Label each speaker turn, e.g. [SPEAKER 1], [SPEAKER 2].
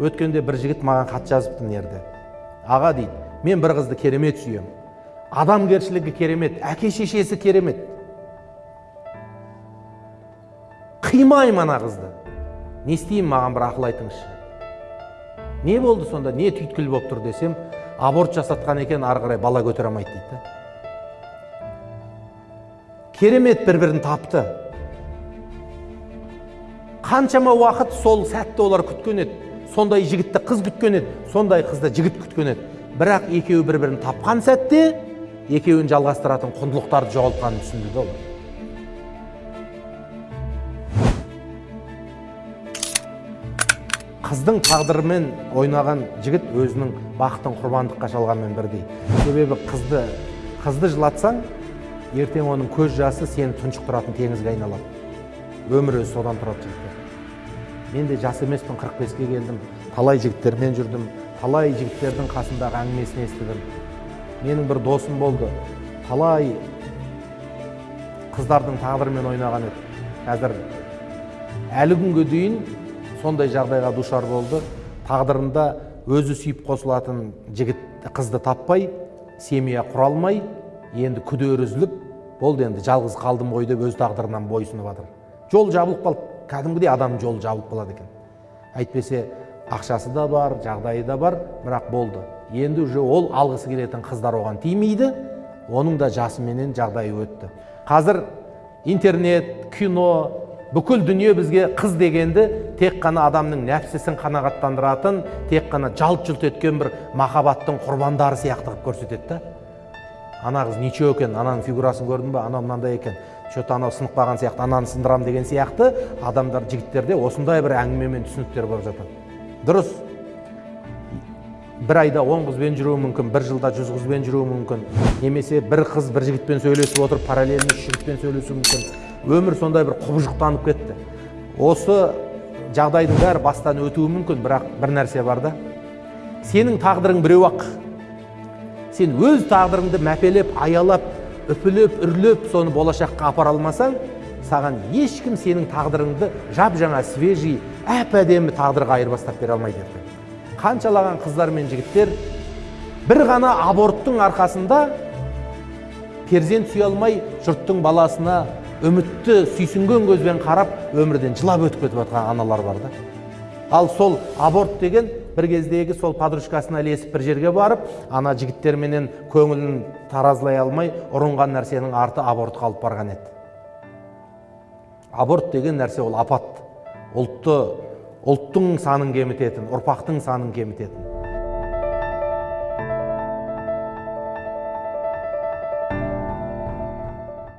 [SPEAKER 1] өткенде бір жігіт маған хат жазыпты мына жерде аға дейді мен бір қызды керемет сүйемін адамгершілігі керемет әке шешесі керемет қимаймын ана қызды. Не істеймін маған бір ақыл айтыңызшы. Не болды сонда не түйткіл болып тұр десем аборт жасатқан екен ары қарай бала көтере алмайды дейді керемет бір бірін тапты. Қаншама уақыт сол сәтті олар күткен еді. Сондай жігітті қыз күткен еді сондай қызды жігіт күткен еді. Бірақ екеуі бір бірін тапқан сәтте екеуін жалғастыратын құндылықтарды жоғалтқанын түсінді да олар. Қыздың тағдырымен ойнаған жігіт өзінің бақытын құрбандыққа шалғанмен бірдей. Себебі қызды қызды жылатсаң ертең оның көз жасы сені тұншықтыратын теңізге айналады. Өмір өзі содан тұрады жігіттер. Мен де жас емеспін 45-ке келдім. Талай жігіттермен жүрдім. Талай жігіттердің қасындағы әңгімесін естідім. Менің бір досым болды. Талай қыздардың тағдырымен ойнаған еді. Қазір әлі күнге дейін сондай жағдайға душар болды. Тағдырында өзі сүйіп қосылатын жігіт қызды таппай семья құра алмай енді күдері үзіліп болды енді жалғыз қалдым ғой деп өз тағдырынан бойсынып жатыр жол жабылып қалды. Кәдімгідей адамның жолы жабылып қалады екен. Әйтпесе ақшасы да бар жағдайы да бар бірақ болды. Енді уже ол алғысы келетін қыздар оған тимейді оның да жасыменен жағдайы өтті. Қазір интернет кино бүкіл дүние бізге қыз дегенді тек қана адамның нәпсісін қанағаттандыратын тек қана жалт жұлт еткен бір махаббаттың құрбандары сияқты қылып көрсетеді да. Ана қыз ничего екен ананың фигурасын көрдің ба анау мынандай екен. Че то анау сынып қалған сияқты ананы сындырамын деген сияқты адамдар жігіттерде осындай бір әңгіме мен түсініктер болып жатады дұрыс. Бір айда он қызбен жүруі мүмкін бір жылда жүз қызбен жүруі мүмкін. Немесе бір қыз бір жігітпен сөйлесіп отырып параллельно үш жігітпен сөйлесуі мүмкін. Өмір сондай бір құбыжықтанып кетті. Осы жағдайдың бәрі бастан өтуі мүмкін бірақ бір нәрсе бар да. Сенің тағдырың біреу ақ. Сен өз тағдырыңды мәпелеп аялап үпілеп үрлеп соны болашаққа апара алмасаң саған ешкім сенің тағдырыңды жап жаңа свежий әп әдемі тағдырға айырбастап бере алмайды ертең қаншалаған қыздар мен жігіттер бір ғана аборттың арқасында перзент сүйе алмай жұрттың баласына үмітті сүйсінген көзбен қарап өмірден жылап өтіп кетіп жатқан аналар бар да. Ал сол аборт деген бір кездегі сол подружкасына ілесіп бір жерге барып ана жігіттерменен көңілін таразылай алмай ұрынған нәрсенің арты абортқа алып барған еді. Аборт деген нәрсе ол апат. Ұлтты ұлттың санын кемітетін ұрпақтың санын кемітетін.